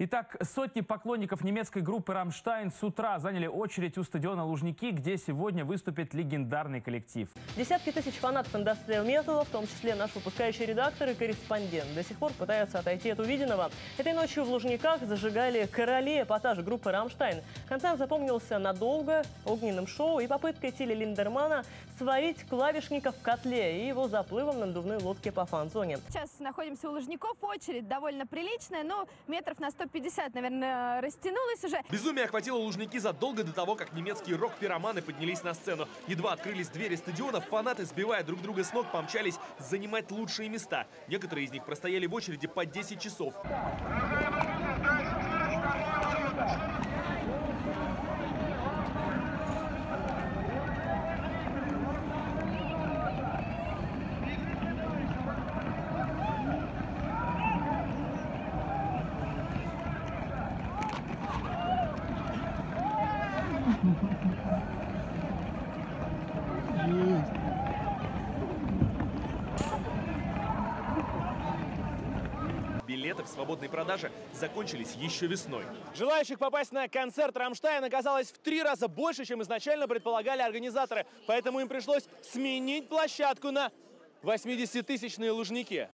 Итак, сотни поклонников немецкой группы «Рамштайн» с утра заняли очередь у стадиона Лужники, где сегодня выступит легендарный коллектив. Десятки тысяч фанатов индастриал металла, в том числе наш выпускающий редактор и корреспондент, до сих пор пытаются отойти от увиденного. Этой ночью в Лужниках зажигали короли эпатажа группы «Рамштайн». Концерт запомнился надолго огненным шоу и попыткой Тиля Линдермана сварить клавишника в котле и его заплывом на надувной лодке по фан-зоне. Сейчас находимся у Лужников, очередь довольно приличная, но метров на 150, наверное, растянулась уже. Безумие охватило Лужники задолго до того, как немецкие рок-пироманы поднялись на сцену. Едва открылись двери стадиона, фанаты, сбивая друг друга с ног, помчались занимать лучшие места. Некоторые из них простояли в очереди по 10 часов. Билеты в свободной продаже закончились еще весной. Желающих попасть на концерт Рамштайн оказалось в три раза больше, чем изначально предполагали организаторы. Поэтому им пришлось сменить площадку на 80-тысячные Лужники.